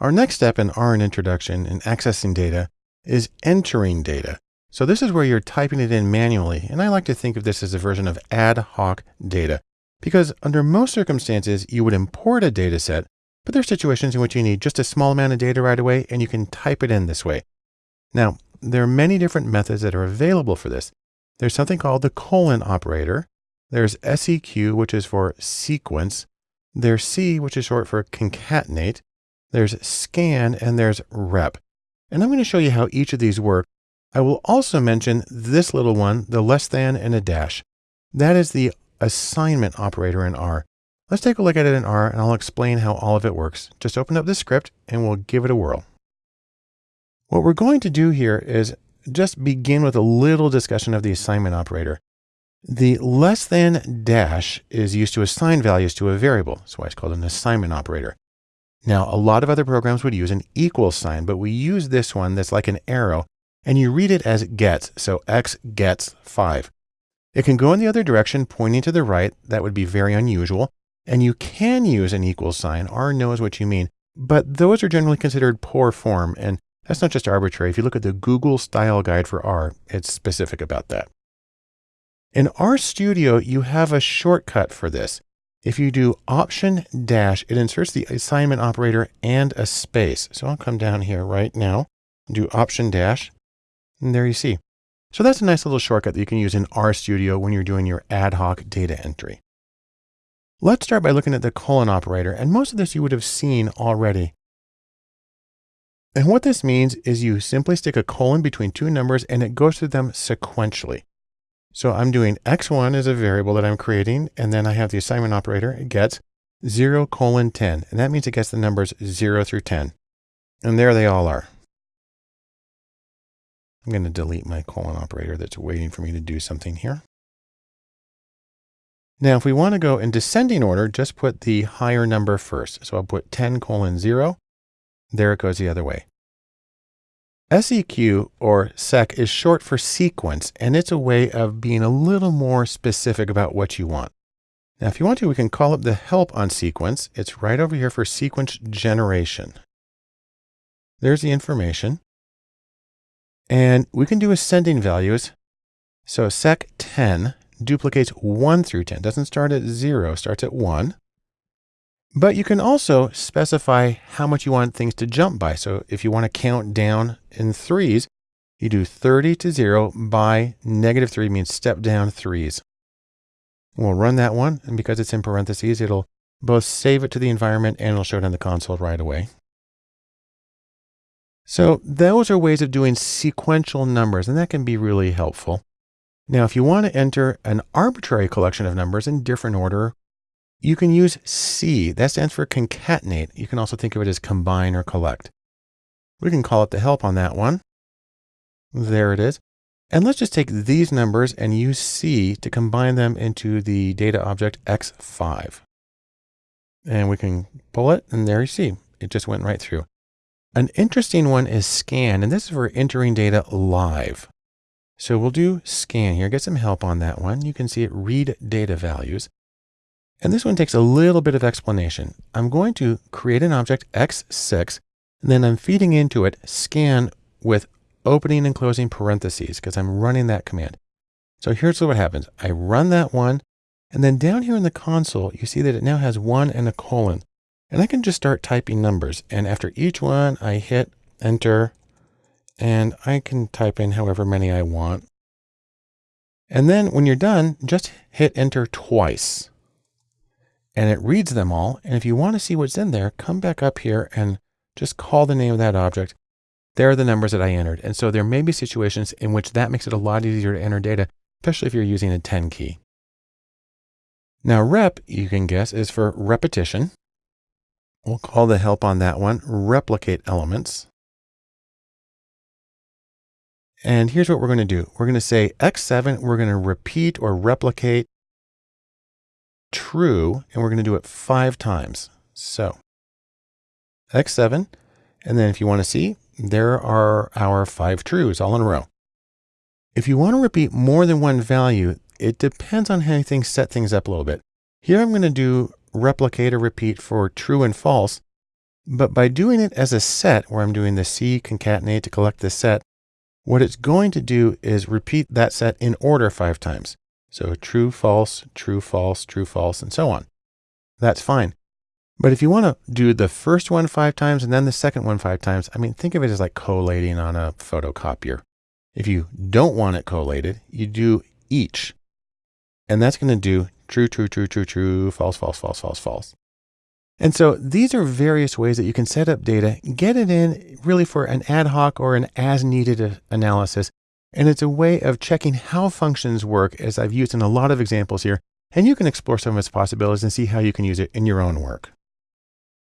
Our next step in R and introduction in accessing data is entering data. So this is where you're typing it in manually. And I like to think of this as a version of ad hoc data because under most circumstances, you would import a data set, but there are situations in which you need just a small amount of data right away and you can type it in this way. Now, there are many different methods that are available for this. There's something called the colon operator. There's SEQ, which is for sequence. There's C, which is short for concatenate. There's scan and there's rep. And I'm going to show you how each of these work. I will also mention this little one, the less than and a dash. That is the assignment operator in R. Let's take a look at it in R and I'll explain how all of it works. Just open up the script and we'll give it a whirl. What we're going to do here is just begin with a little discussion of the assignment operator. The less than dash is used to assign values to a variable. That's why it's called an assignment operator. Now, a lot of other programs would use an equal sign, but we use this one that's like an arrow and you read it as gets. So X gets five. It can go in the other direction, pointing to the right. That would be very unusual. And you can use an equal sign. R knows what you mean, but those are generally considered poor form. And that's not just arbitrary. If you look at the Google style guide for R, it's specific about that. In RStudio, you have a shortcut for this. If you do option dash, it inserts the assignment operator and a space. So I'll come down here right now, do option dash, and there you see. So that's a nice little shortcut that you can use in RStudio when you're doing your ad hoc data entry. Let's start by looking at the colon operator, and most of this you would have seen already. And what this means is you simply stick a colon between two numbers and it goes through them sequentially. So I'm doing x1 as a variable that I'm creating, and then I have the assignment operator. It gets 0 colon 10, and that means it gets the numbers 0 through 10. And there they all are. I'm going to delete my colon operator that's waiting for me to do something here. Now, if we want to go in descending order, just put the higher number first. So I'll put 10 colon 0. There it goes the other way. SEQ or SEC is short for sequence, and it's a way of being a little more specific about what you want. Now, if you want to, we can call up the help on sequence. It's right over here for sequence generation. There's the information. And we can do ascending values. So sec 10 duplicates 1 through 10. Doesn't start at 0, starts at 1. But you can also specify how much you want things to jump by. So if you want to count down in threes, you do 30 to 0 by negative 3 means step down threes. We'll run that one, and because it's in parentheses, it'll both save it to the environment and it'll show it on the console right away. So those are ways of doing sequential numbers, and that can be really helpful. Now, if you want to enter an arbitrary collection of numbers in different order, you can use C. That stands for concatenate. You can also think of it as combine or collect. We can call it the help on that one. There it is. And let's just take these numbers and use C to combine them into the data object X5. And we can pull it and there you see, it just went right through. An interesting one is scan, and this is for entering data live. So we'll do scan here, get some help on that one. You can see it read data values. And this one takes a little bit of explanation. I'm going to create an object x6, and then I'm feeding into it scan with opening and closing parentheses because I'm running that command. So here's what happens. I run that one, and then down here in the console, you see that it now has one and a colon. And I can just start typing numbers. And after each one, I hit enter, and I can type in however many I want. And then when you're done, just hit enter twice and it reads them all. And if you want to see what's in there, come back up here and just call the name of that object. There are the numbers that I entered. And so there may be situations in which that makes it a lot easier to enter data, especially if you're using a 10 key. Now rep, you can guess, is for repetition. We'll call the help on that one, replicate elements. And here's what we're going to do. We're going to say X7, we're going to repeat or replicate true, and we're going to do it five times. So X7, and then if you want to see, there are our five trues all in a row. If you want to repeat more than one value, it depends on how things set things up a little bit. Here I'm going to do replicate or repeat for true and false. But by doing it as a set, where I'm doing the C concatenate to collect the set, what it's going to do is repeat that set in order five times. So true, false, true, false, true, false, and so on. That's fine. But if you want to do the first one five times and then the second one five times, I mean, think of it as like collating on a photocopier. If you don't want it collated, you do each. And that's going to do true, true, true, true, true, false, false, false, false, false. And so these are various ways that you can set up data, get it in really for an ad hoc or an as needed uh, analysis. And it's a way of checking how functions work as I've used in a lot of examples here. And you can explore some of its possibilities and see how you can use it in your own work.